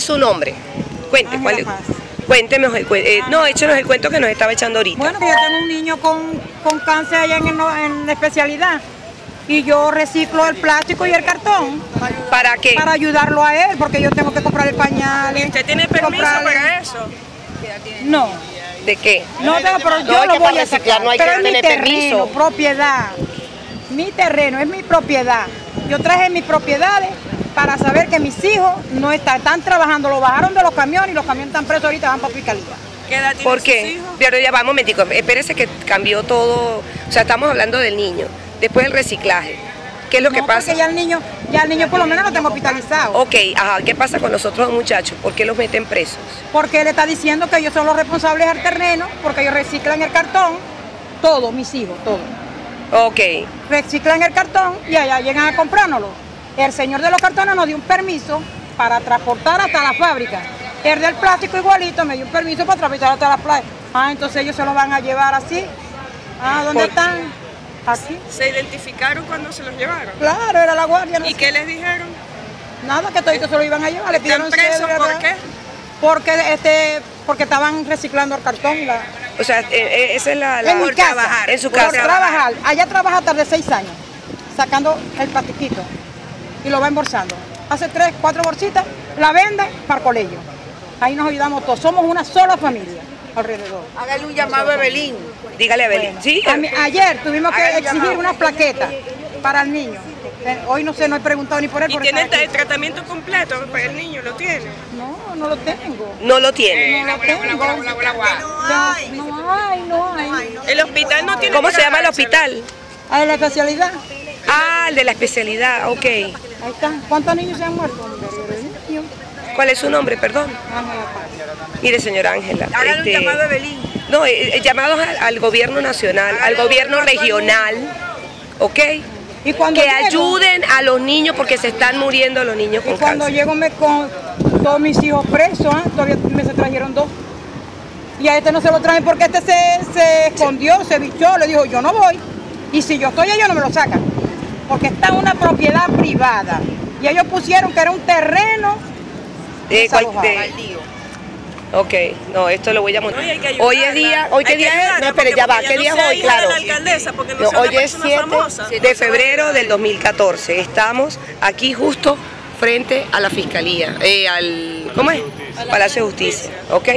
es su nombre? Cuente, Ángela ¿cuál es? Paz. Cuénteme, eh, no, échenos el cuento que nos estaba echando ahorita. Bueno, que yo tengo un niño con, con cáncer allá en, en la especialidad y yo reciclo el plástico y el cartón ¿Para qué? para ayudarlo a él porque yo tengo que comprar el pañal. ¿Usted tiene permiso comprarle- para eso? No, ¿De qué? no tengo, pero No, yo lo voy a reciclar sacar. no hay pero que es mi tener terreno, permiso. propiedad. Mi terreno es mi propiedad. Yo traje mis propiedades para saber que mis hijos no están, están trabajando, lo bajaron de los camiones y los camiones están presos ahorita, van para fiscalía. ¿Qué edad ¿Por sus qué? hijos? Pero ya va, un momentico, espérese que cambió todo, o sea, estamos hablando del niño, después el reciclaje. ¿Qué es lo que pasa? Porque ya el niño, ya el niño por lo menos lo tengo hospitalizado. Ok, ajá, ¿qué pasa con los otros muchachos? ¿Por qué los meten presos? Porque él está diciendo que ellos son los responsables del terreno, porque ellos reciclan el cartón, todos, mis hijos, todos. Ok, Reciclan el cartón y allá llegan a comprárnoslo. El señor de los cartones nos dio un permiso para transportar hasta la fábrica. El del plástico igualito me dio un permiso para transportar hasta la playa. Ah, entonces ellos se lo van a llevar así. Ah, ¿dónde Por- están? Aquí. ¿Se identificaron cuando se los llevaron? Claro, era la guardia. no ¿Y sé. qué les dijeron? Nada, que toditos se lo iban a llevar. Le ¿Están pidieron presos por ¿verdad? qué? Porque, este, porque estaban reciclando el cartón. La, o sea, eh, eh, esa es la... la- en mi por casa, trabajar, En su por casa. trabajar. Allá trabaja hasta de seis años, sacando el plastiquito y lo va embolsando. Hace tres, cuatro bolsitas, la vende para el colegio. Ahí nos ayudamos todos. Somos una sola familia alrededor. Hágale un llamado a Evelyn. Dígale a. Sí, A ayer tuvimos que exigir una plaqueta para el niño. Eh, Hoy no sé, no he preguntado ni por él. ¿Y por tiene el tratamiento completo para el niño? ¿Lo tiene? No, no lo tengo. no lo tiene. No lo tengo. No hay, no hay. ¿El hospital no tiene ¿Cómo se llama el hospital? Ah, la especialidad. Ah, el de la especialidad, ok. Ahí está. ¿Cuántos niños se han muerto? ¿Cuál es su nombre, perdón? Ángela Paz. Mire, señora Ángela. Este, un llamado a Evelyn. No, eh, eh, llamados al, al gobierno nacional, al gobierno regional, ¿ok? Y cuando Que llego- ayuden a los niños porque se están muriendo los niños Y cuando cáncer. llego me con todos mis hijos presos, ¿ah? todavía me se trajeron dos. Y a este no se lo traen porque este se, se escondió, se bichó, le dijo yo no voy. Y si yo estoy allá no me lo sacan. Porque está en una propiedad privada. Y ellos pusieron que era un terreno. Eh, cual- desalojado. de- ok, no, esto lo voy a montar. No, hoy es día, hoy qué día es, no, espere, ya va, ¿qué día no es hoy? de Claro. la alcaldesa, porque no No, sea una hoy es persona 7 famosa. de febrero del 2014. Estamos aquí justo frente a la fiscalía, eh, al, ¿cómo es? Palacio de Justicia, ¿ok?